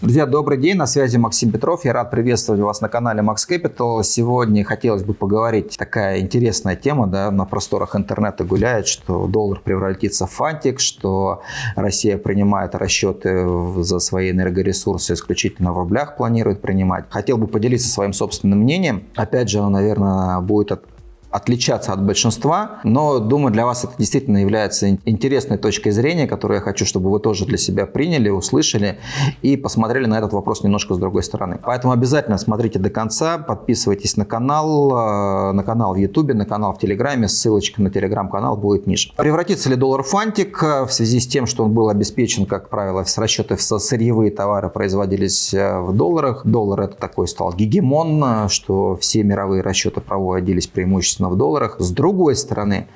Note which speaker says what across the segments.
Speaker 1: Друзья, добрый день, на связи Максим Петров. Я рад приветствовать вас на канале Max Capital. Сегодня хотелось бы поговорить, такая интересная тема, да, на просторах интернета гуляет, что доллар превратится в фантик, что Россия принимает расчеты за свои энергоресурсы исключительно в рублях, планирует принимать. Хотел бы поделиться своим собственным мнением. Опять же, оно, наверное, будет отличаться от большинства, но думаю, для вас это действительно является интересной точкой зрения, которую я хочу, чтобы вы тоже для себя приняли, услышали и посмотрели на этот вопрос немножко с другой стороны. Поэтому обязательно смотрите до конца, подписывайтесь на канал, э, на канал в YouTube, на канал в Телеграме, ссылочка на Телеграм-канал будет ниже. Превратится ли доллар в фантик э, в связи с тем, что он был обеспечен, как правило, с расчеты в сырьевые товары производились э, в долларах. Доллар это такой стал гегемон, что все мировые расчеты проводились преимущественно собственно, в долларах. С другой стороны,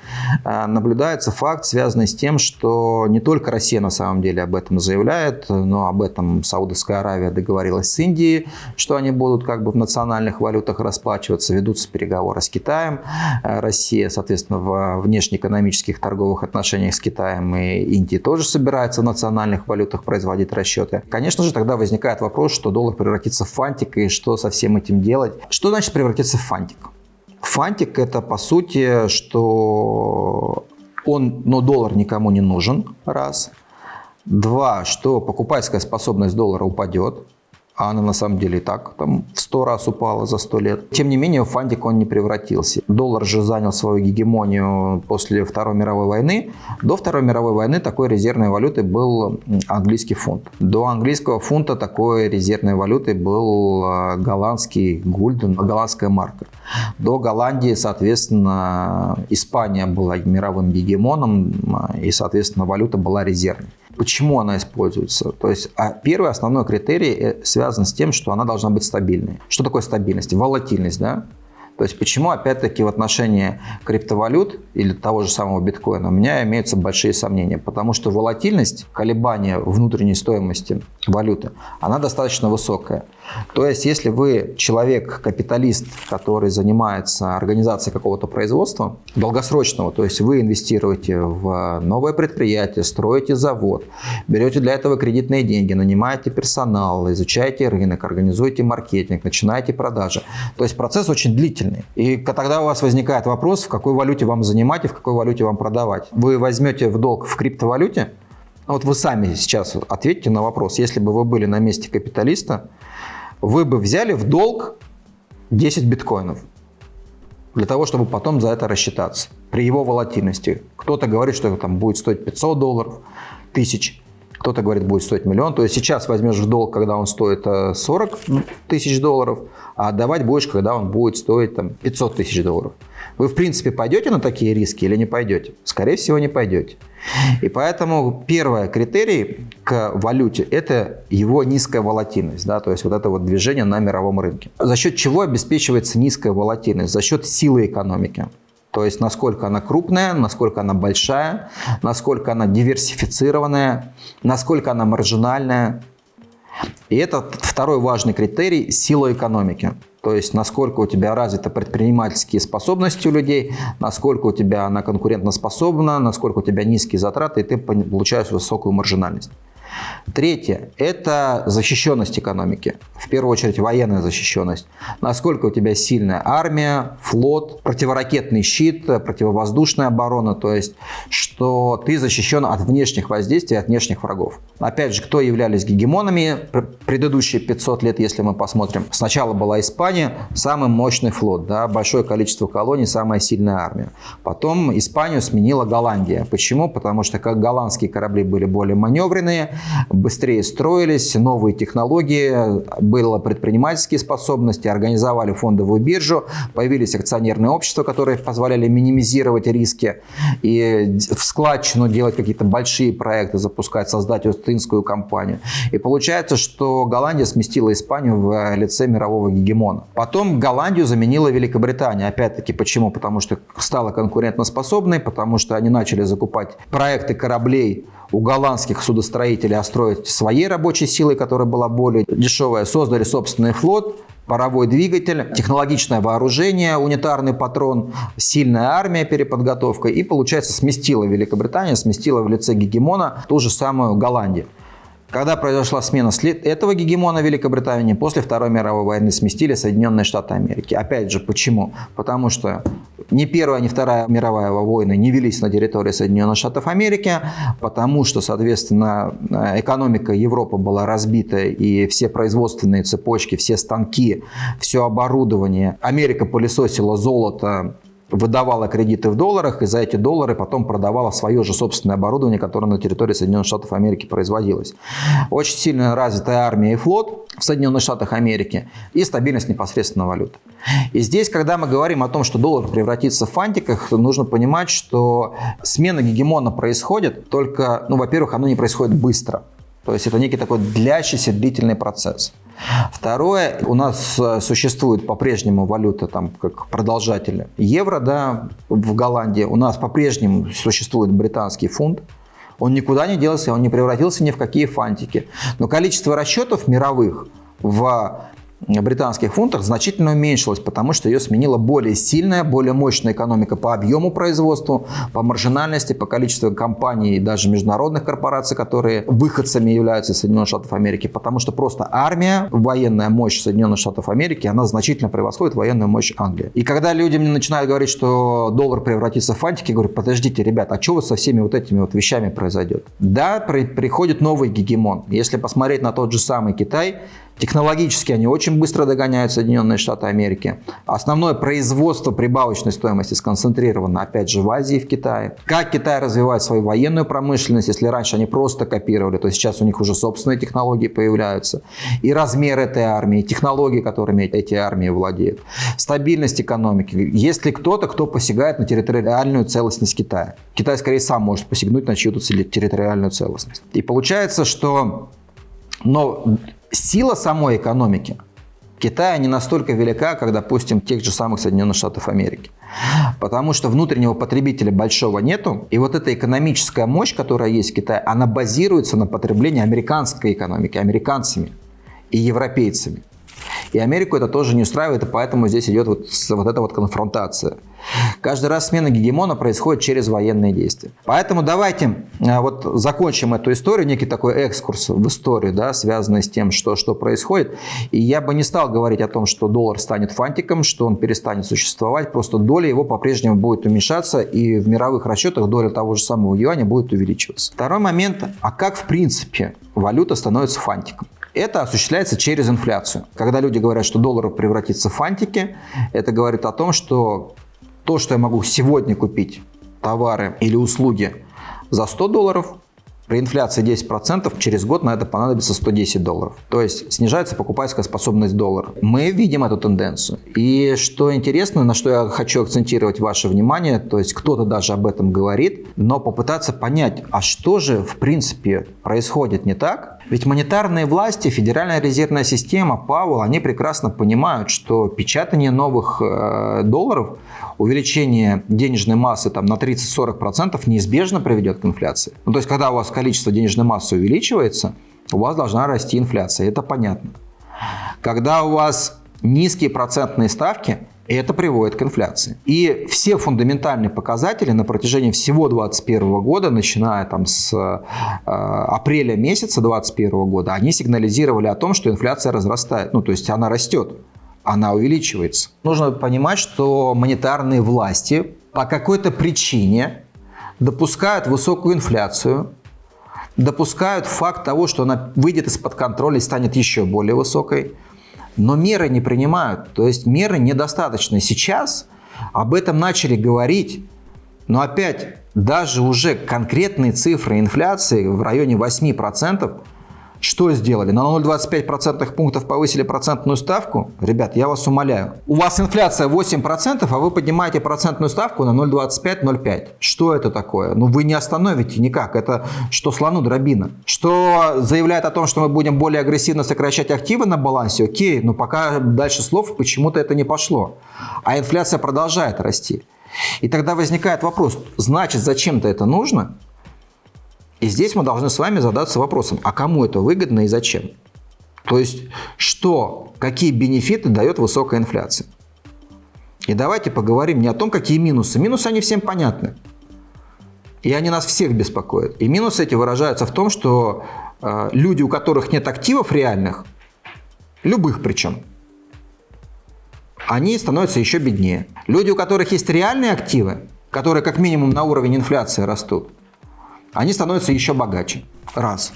Speaker 1: э, наблюдается факт, связанный с тем, что не только Россия на самом деле об этом заявляет, но об этом Саудовская Аравия договорилась с Индией, что они будут как бы в национальных валютах расплачиваться, ведутся переговоры с Китаем. Э, Россия, соответственно, в внешнеэкономических торговых отношениях с Китаем и Индией тоже собирается в национальных валютах производить расчеты. Конечно же, тогда возникает вопрос, что доллар превратится в фантик и что со всем этим делать. Что значит превратиться в фантик? Фантик это по сути, что он, но доллар никому не нужен, раз. Два, что покупательская способность доллара упадет а она на самом деле и так там в 100 раз упала за 100 лет. Тем не менее, фантик он не превратился. Доллар же занял свою гегемонию после Второй мировой войны. До Второй мировой войны такой резервной валютой был английский фунт. До английского фунта такой резервной валютой был а, голландский гульден, голландская марка. До Голландии, соответственно, Испания была мировым гегемоном, и, соответственно, валюта была резервной. Почему она используется? То есть а первый основной критерий э, связан с тем, что она должна быть стабильной. Что такое стабильность? Волатильность, да? То есть почему, опять-таки, в отношении криптовалют или того же самого биткоина у меня имеются большие сомнения. Потому что волатильность, колебания внутренней стоимости валюты, она достаточно высокая. То есть если вы человек, капиталист, который занимается организацией какого-то производства долгосрочного, то есть вы инвестируете в новое предприятие, строите завод, берете для этого кредитные деньги, нанимаете персонал, изучаете рынок, организуете маркетинг, начинаете продажи. То есть процесс очень длительный длительный. И тогда у вас возникает вопрос, в какой валюте вам занимать и в какой валюте вам продавать. Вы возьмете в долг в криптовалюте, вот вы сами сейчас ответьте на вопрос, если бы вы были на месте капиталиста, вы бы взяли в долг 10 биткоинов для того, чтобы потом за это рассчитаться при его волатильности. Кто-то говорит, что это там будет стоить 500 долларов, тысяч, кто-то говорит, будет стоить миллион. То есть сейчас возьмешь в долг, когда он стоит 40 э, тысяч долларов, а отдавать будешь, когда он будет стоить там, 500 тысяч долларов. Вы, в принципе, пойдете на такие риски или не пойдете? Скорее всего, не пойдете. И поэтому первый критерий к валюте – это его низкая волатильность, да, то есть вот это вот движение на мировом рынке. За счет чего обеспечивается низкая волатильность? За счет силы экономики. То есть насколько она крупная, насколько она большая, насколько она диверсифицированная, насколько она маржинальная. И это второй важный критерий – сила экономики. То есть насколько у тебя развиты предпринимательские способности у людей, насколько у тебя она конкурентоспособна, насколько у тебя низкие затраты, и ты получаешь высокую маржинальность. Третье – это защищенность экономики. В первую очередь военная защищенность. Насколько у тебя сильная армия, флот, противоракетный щит, противовоздушная оборона. То есть, что ты защищен от внешних воздействий, от внешних врагов. Опять же, кто являлись гегемонами предыдущие 500 лет, если мы посмотрим. Сначала была Испания, самый мощный флот, да, большое количество колоний, самая сильная армия. Потом Испанию сменила Голландия. Почему? Потому что как голландские корабли были более маневренные, быстрее строились, новые технологии, было предпринимательские способности, организовали фондовую биржу, появились акционерные общества, которые позволяли минимизировать риски и в складчину делать какие-то большие проекты, запускать, создать остинскую компанию. И получается, что Голландия сместила Испанию в лице мирового гегемона. Потом Голландию заменила Великобритания. Опять-таки, почему? Потому что стала конкурентоспособной, потому что они начали закупать проекты кораблей у голландских судостроителей остроить своей рабочей силой, которая была более дешевая, создали собственный флот, паровой двигатель, технологичное вооружение, унитарный патрон, сильная армия, переподготовка. И, получается, сместила Великобритания, сместила в лице гегемона ту же самую Голландию. Когда произошла смена этого гегемона Великобритании, после Второй мировой войны сместили Соединенные Штаты Америки. Опять же, почему? Потому что ни Первая, ни Вторая мировая войны не велись на территории Соединенных Штатов Америки, потому что, соответственно, экономика Европы была разбита, и все производственные цепочки, все станки, все оборудование. Америка пылесосила золото, выдавала кредиты в долларах и за эти доллары потом продавала свое же собственное оборудование, которое на территории Соединенных Штатов Америки производилось. Очень сильно развитая армия и флот в Соединенных Штатах Америки и стабильность непосредственно валюты. И здесь, когда мы говорим о том, что доллар превратится в фантиках, нужно понимать, что смена гегемона происходит, только, ну, во-первых, оно не происходит быстро. То есть это некий такой длящийся длительный процесс. Второе, у нас э, существует по-прежнему валюта там как продолжатели евро, да, в Голландии. У нас по-прежнему существует британский фунт. Он никуда не делся, он не превратился ни в какие фантики. Но количество расчетов мировых в британских фунтах значительно уменьшилась, потому что ее сменила более сильная, более мощная экономика по объему производства, по маржинальности, по количеству компаний и даже международных корпораций, которые выходцами являются из Соединенных Штатов Америки, потому что просто армия, военная мощь Соединенных Штатов Америки, она значительно превосходит военную мощь Англии. И когда люди мне начинают говорить, что доллар превратится в фантики, я говорю, подождите, ребят, а что со всеми вот этими вот вещами произойдет? Да, при, приходит новый гегемон. Если посмотреть на тот же самый Китай, Технологически они очень быстро догоняют Соединенные Штаты Америки. Основное производство прибавочной стоимости сконцентрировано, опять же, в Азии и в Китае. Как Китай развивает свою военную промышленность, если раньше они просто копировали, то сейчас у них уже собственные технологии появляются. И размер этой армии, технологии, которыми эти армии владеют. Стабильность экономики. Есть ли кто-то, кто посягает на территориальную целостность Китая? Китай скорее сам может посягнуть на чью-то территориальную целостность. И получается, что но сила самой экономики Китая не настолько велика, как, допустим, тех же самых Соединенных Штатов Америки. Потому что внутреннего потребителя большого нету. И вот эта экономическая мощь, которая есть в Китае, она базируется на потреблении американской экономики, американцами и европейцами. И Америку это тоже не устраивает, и поэтому здесь идет вот, вот эта вот конфронтация. Каждый раз смена гегемона происходит через военные действия. Поэтому давайте э, вот закончим эту историю, некий такой экскурс в историю, да, связанный с тем, что, что происходит. И я бы не стал говорить о том, что доллар станет фантиком, что он перестанет существовать, просто доля его по-прежнему будет уменьшаться, и в мировых расчетах доля того же самого юаня будет увеличиваться. Второй момент, а как в принципе валюта становится фантиком? Это осуществляется через инфляцию. Когда люди говорят, что доллар превратится в фантики, это говорит о том, что то, что я могу сегодня купить товары или услуги за 100 долларов, при инфляции 10% через год на это понадобится 110 долларов. То есть снижается покупательская способность доллара. Мы видим эту тенденцию. И что интересно, на что я хочу акцентировать ваше внимание, то есть кто-то даже об этом говорит, но попытаться понять, а что же в принципе происходит не так, ведь монетарные власти, Федеральная резервная система, Павел, они прекрасно понимают, что печатание новых э, долларов, увеличение денежной массы там, на 30-40% неизбежно приведет к инфляции. Ну, то есть, когда у вас количество денежной массы увеличивается, у вас должна расти инфляция, это понятно. Когда у вас низкие процентные ставки, и это приводит к инфляции. И все фундаментальные показатели на протяжении всего 2021 года, начиная там с э, апреля месяца 2021 года, они сигнализировали о том, что инфляция разрастает. Ну, то есть она растет, она увеличивается. Нужно понимать, что монетарные власти по какой-то причине допускают высокую инфляцию, допускают факт того, что она выйдет из-под контроля и станет еще более высокой – но меры не принимают. То есть меры недостаточны. Сейчас об этом начали говорить, но опять даже уже конкретные цифры инфляции в районе 8% что сделали? На 0,25% пунктов повысили процентную ставку? Ребят, я вас умоляю. У вас инфляция 8%, а вы поднимаете процентную ставку на 0,25-0,5. Что это такое? Ну вы не остановите никак. Это что слону дробина. Что заявляет о том, что мы будем более агрессивно сокращать активы на балансе? Окей, но пока дальше слов почему-то это не пошло. А инфляция продолжает расти. И тогда возникает вопрос, значит, зачем-то это нужно? И здесь мы должны с вами задаться вопросом, а кому это выгодно и зачем? То есть, что, какие бенефиты дает высокая инфляция? И давайте поговорим не о том, какие минусы. Минусы, они всем понятны. И они нас всех беспокоят. И минусы эти выражаются в том, что э, люди, у которых нет активов реальных, любых причем, они становятся еще беднее. Люди, у которых есть реальные активы, которые как минимум на уровень инфляции растут, они становятся еще богаче. Раз.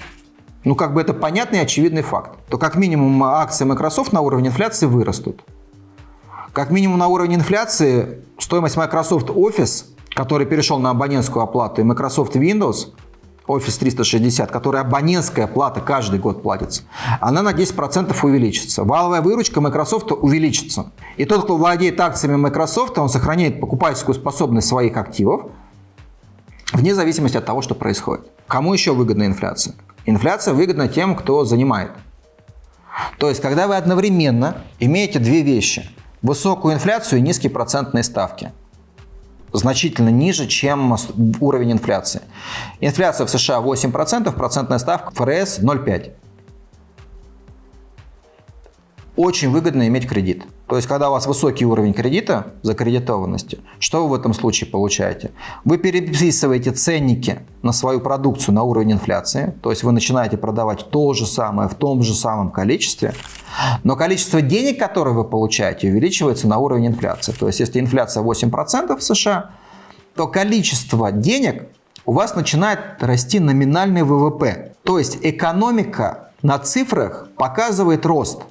Speaker 1: Ну, как бы это понятный очевидный факт. То как минимум акции Microsoft на уровне инфляции вырастут. Как минимум на уровне инфляции стоимость Microsoft Office, который перешел на абонентскую оплату, и Microsoft Windows, Office 360, которая абонентская плата каждый год платится, она на 10% увеличится. Валовая выручка Microsoft увеличится. И тот, кто владеет акциями Microsoft, он сохраняет покупательскую способность своих активов, вне зависимости от того, что происходит. Кому еще выгодна инфляция? Инфляция выгодна тем, кто занимает. То есть, когда вы одновременно имеете две вещи – высокую инфляцию и низкие процентные ставки. Значительно ниже, чем уровень инфляции. Инфляция в США 8%, процентная ставка ФРС 0,5% очень выгодно иметь кредит. То есть, когда у вас высокий уровень кредита, закредитованности, что вы в этом случае получаете? Вы переписываете ценники на свою продукцию на уровень инфляции, то есть вы начинаете продавать то же самое в том же самом количестве, но количество денег, которые вы получаете, увеличивается на уровень инфляции. То есть, если инфляция 8% в США, то количество денег у вас начинает расти номинальный ВВП. То есть, экономика на цифрах показывает рост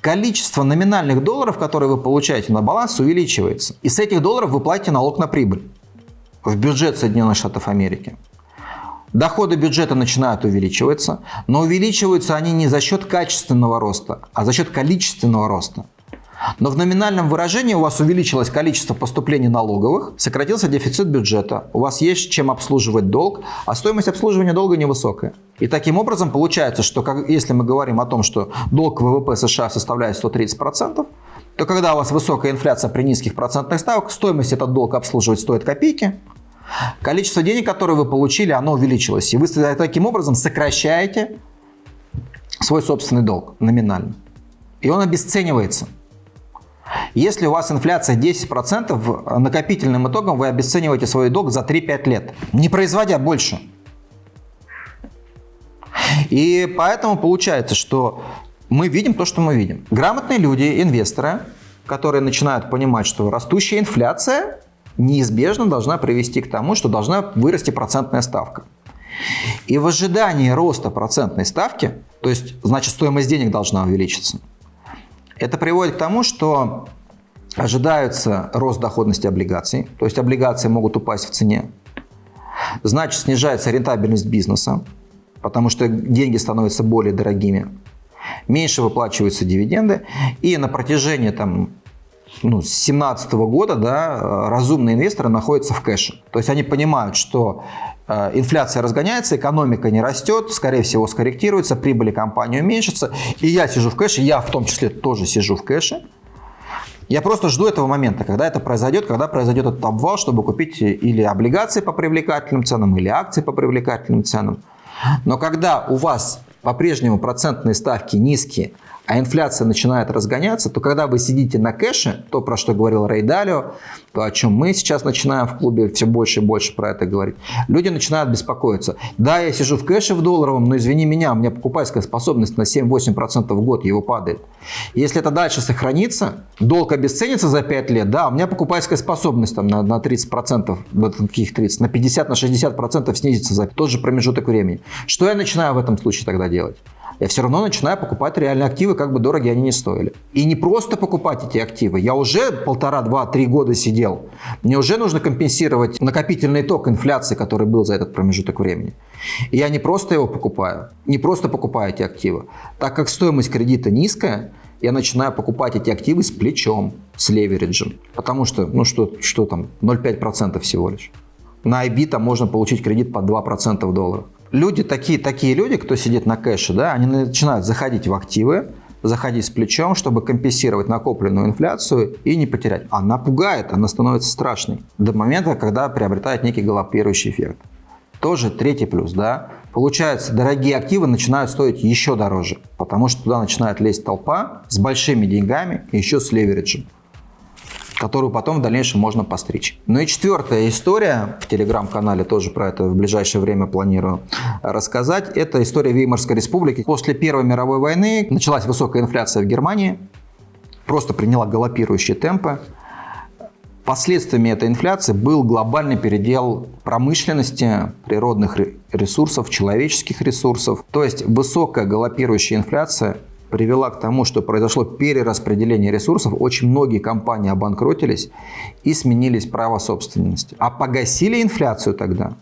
Speaker 1: количество номинальных долларов, которые вы получаете на баланс, увеличивается. И с этих долларов вы платите налог на прибыль в бюджет Соединенных Штатов Америки. Доходы бюджета начинают увеличиваться, но увеличиваются они не за счет качественного роста, а за счет количественного роста. Но в номинальном выражении у вас увеличилось количество поступлений налоговых, сократился дефицит бюджета, у вас есть чем обслуживать долг, а стоимость обслуживания долга невысокая. И таким образом получается, что как, если мы говорим о том, что долг ВВП США составляет 130%, то когда у вас высокая инфляция при низких процентных ставках, стоимость этот долг обслуживать стоит копейки, количество денег, которые вы получили, оно увеличилось. И вы таким образом сокращаете свой собственный долг номинально. И он обесценивается. Если у вас инфляция 10%, накопительным итогом вы обесцениваете свой долг за 3-5 лет, не производя больше. И поэтому получается, что мы видим то, что мы видим. Грамотные люди, инвесторы, которые начинают понимать, что растущая инфляция неизбежно должна привести к тому, что должна вырасти процентная ставка. И в ожидании роста процентной ставки, то есть, значит, стоимость денег должна увеличиться, это приводит к тому, что ожидается рост доходности облигаций, то есть облигации могут упасть в цене. Значит, снижается рентабельность бизнеса, потому что деньги становятся более дорогими. Меньше выплачиваются дивиденды. И на протяжении там, ну, с 2017 года да, разумные инвесторы находятся в кэше. То есть они понимают, что Э, инфляция разгоняется, экономика не растет, скорее всего скорректируется, прибыли компании уменьшатся. И я сижу в кэше, я в том числе тоже сижу в кэше. Я просто жду этого момента, когда это произойдет, когда произойдет этот обвал, чтобы купить или облигации по привлекательным ценам, или акции по привлекательным ценам. Но когда у вас по-прежнему процентные ставки низкие, а инфляция начинает разгоняться, то когда вы сидите на кэше, то, про что говорил Рей Далио, то, о чем мы сейчас начинаем в клубе все больше и больше про это говорить, люди начинают беспокоиться. Да, я сижу в кэше в долларовом, но извини меня, у меня покупательская способность на 7-8% в год, его падает. Если это дальше сохранится, долг обесценится за 5 лет, да, у меня покупательская способность там, на, на 30%, на каких 30, на 50, на 60% снизится за тот же промежуток времени. Что я начинаю в этом случае тогда делать? Я все равно начинаю покупать реальные активы, как бы дороги они не стоили. И не просто покупать эти активы. Я уже полтора, два, три года сидел. Мне уже нужно компенсировать накопительный ток инфляции, который был за этот промежуток времени. И я не просто его покупаю, не просто покупаю эти активы. Так как стоимость кредита низкая, я начинаю покупать эти активы с плечом, с левериджем. Потому что, ну что, что там, 0,5% всего лишь. На IB там можно получить кредит под 2% в долларах люди, такие, такие люди, кто сидит на кэше, да, они начинают заходить в активы, заходить с плечом, чтобы компенсировать накопленную инфляцию и не потерять. Она пугает, она становится страшной до момента, когда приобретает некий галопирующий эффект. Тоже третий плюс, да. Получается, дорогие активы начинают стоить еще дороже, потому что туда начинает лезть толпа с большими деньгами и еще с левериджем. Которую потом в дальнейшем можно постричь. Ну и четвертая история, в телеграм-канале тоже про это в ближайшее время планирую рассказать, это история Веймарской республики. После Первой мировой войны началась высокая инфляция в Германии, просто приняла галопирующие темпы. Последствиями этой инфляции был глобальный передел промышленности, природных ресурсов, человеческих ресурсов. То есть высокая галопирующая инфляция привела к тому, что произошло перераспределение ресурсов. Очень многие компании обанкротились и сменились право собственности. А погасили инфляцию тогда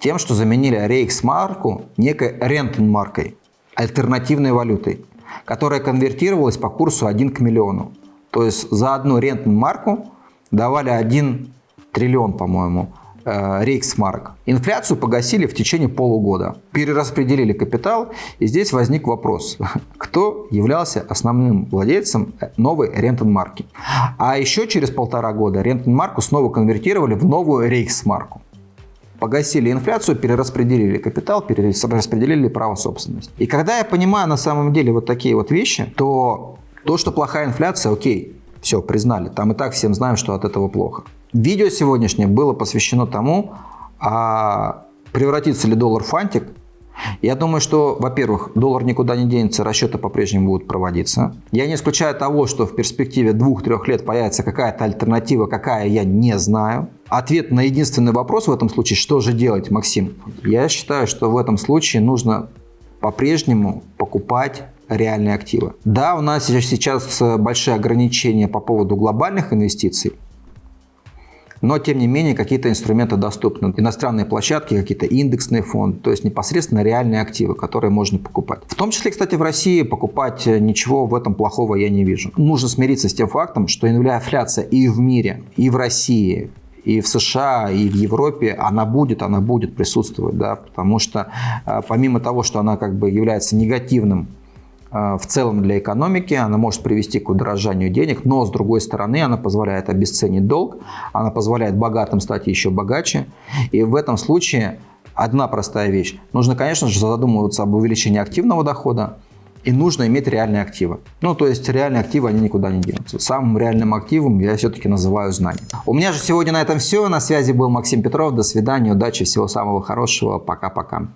Speaker 1: тем, что заменили рейхсмарку некой рентенмаркой, альтернативной валютой, которая конвертировалась по курсу 1 к миллиону. То есть за одну рентенмарку давали 1 триллион, по-моему, Э, рейхсмарк. Инфляцию погасили в течение полугода. Перераспределили капитал. И здесь возник вопрос, кто являлся основным владельцем новой рентенмарки. А еще через полтора года рентенмарку снова конвертировали в новую рейхсмарку. Погасили инфляцию, перераспределили капитал, перераспределили право собственности. И когда я понимаю на самом деле вот такие вот вещи, то то, что плохая инфляция, окей, все, признали. Там и так всем знаем, что от этого плохо. Видео сегодняшнее было посвящено тому, а превратится ли доллар в фантик. Я думаю, что, во-первых, доллар никуда не денется, расчеты по-прежнему будут проводиться. Я не исключаю того, что в перспективе двух-трех лет появится какая-то альтернатива, какая я не знаю. Ответ на единственный вопрос в этом случае, что же делать, Максим? Я считаю, что в этом случае нужно по-прежнему покупать реальные активы. Да, у нас сейчас большие ограничения по поводу глобальных инвестиций, но тем не менее какие-то инструменты доступны. Иностранные площадки, какие-то индексные фонды, то есть непосредственно реальные активы, которые можно покупать. В том числе, кстати, в России покупать ничего в этом плохого я не вижу. Нужно смириться с тем фактом, что инфляция и в мире, и в России, и в США, и в Европе она будет, она будет присутствовать, да, потому что а, помимо того, что она как бы является негативным в целом для экономики, она может привести к удорожанию денег, но с другой стороны она позволяет обесценить долг, она позволяет богатым стать еще богаче. И в этом случае одна простая вещь. Нужно, конечно же, задумываться об увеличении активного дохода, и нужно иметь реальные активы. Ну, то есть реальные активы, они никуда не денутся. Самым реальным активом я все-таки называю знания. У меня же сегодня на этом все. На связи был Максим Петров. До свидания, удачи, всего самого хорошего. Пока-пока.